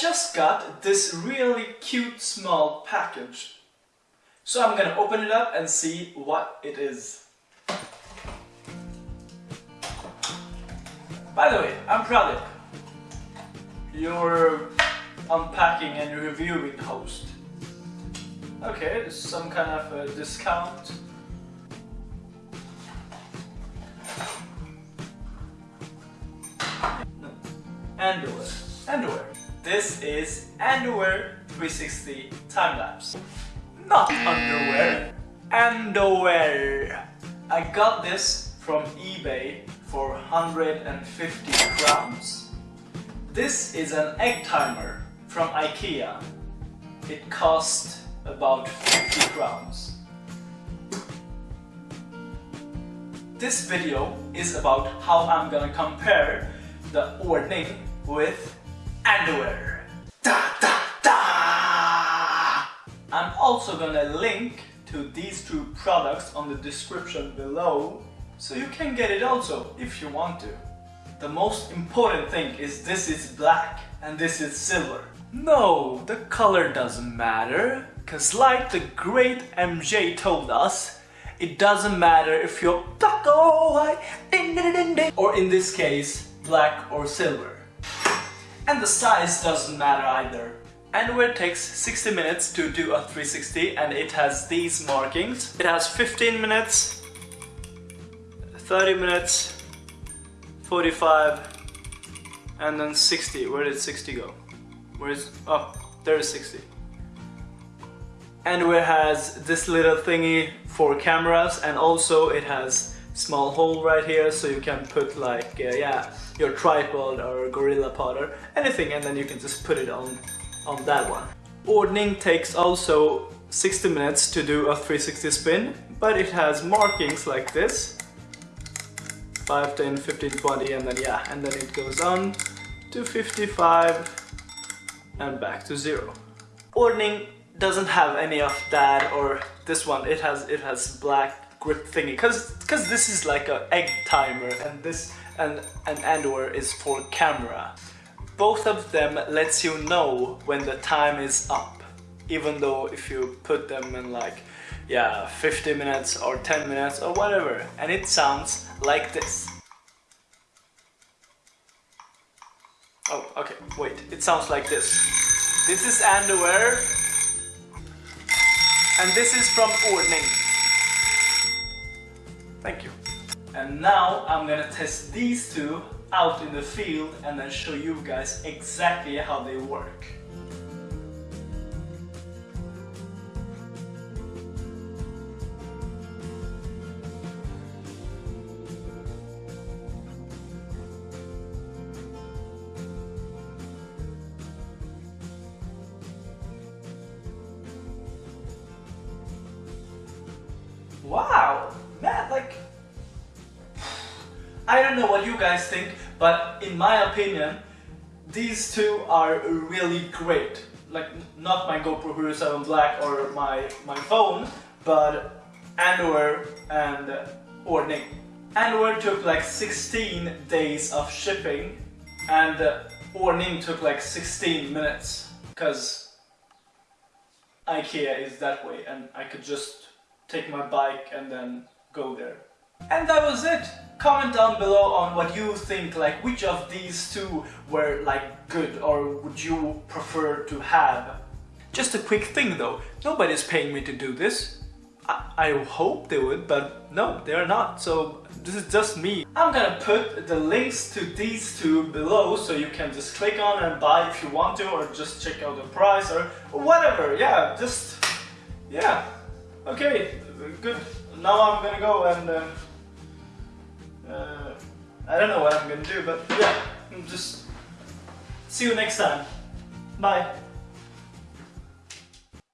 just got this really cute small package. So I'm gonna open it up and see what it is. By the way, I'm Pradip, your unpacking and reviewing host. Okay, some kind of a discount. Underwear. Underwear. This is Andoer 360 time lapse. Not underwear. Andoer. I got this from eBay for 150 crowns. This is an egg timer from IKEA. It cost about 50 crowns. This video is about how I'm gonna compare the Ordning with Da da da! I'm also gonna link to these two products on the description below so you can get it also if you want to. The most important thing is this is black and this is silver. No, the color doesn't matter. Cause like the great MJ told us, it doesn't matter if you're black or white, or in this case, black or silver. And the size doesn't matter either. Andoer takes 60 minutes to do a 360 and it has these markings. It has 15 minutes, 30 minutes, 45, and then 60. Where did 60 go? Where is, oh, there is 60 and it has this little thingy for cameras and also it has small hole right here so you can put like uh, yeah your tripod or gorilla pod or anything and then you can just put it on on that one. Ordning takes also 60 minutes to do a 360 spin but it has markings like this. 5, 10, 15, 20 and then yeah and then it goes on to 55 and back to zero. Ordning doesn't have any of that or this one. It has it has black grip thingy because because this is like a egg timer and this and an Andoer is for camera. Both of them lets you know when the time is up even though if you put them in like yeah 50 minutes or 10 minutes or whatever and it sounds like this. Oh okay wait it sounds like this. This is Andoer. And this is from Ordning. Thank you. And now I'm gonna test these two out in the field and then show you guys exactly how they work. Wow, like, I don't know what you guys think, but in my opinion, these two are really great. Like, not my GoPro Hero 7 Black or my, my phone, but Andoer and Ordning. Andoer took like 16 days of shipping and Ordning took like 16 minutes because IKEA is that way and I could just take my bike and then go there. And that was it! Comment down below on what you think, like which of these two were like good or would you prefer to have. Just a quick thing though, nobody's paying me to do this. I, I hope they would, but no, they're not, so this is just me. I'm gonna put the links to these two below so you can just click on and buy if you want to or just check out the price or whatever, yeah, just, yeah. Okay, good. Now I'm gonna go and uh, uh, I don't know what I'm gonna do, but yeah, just see you next time. Bye.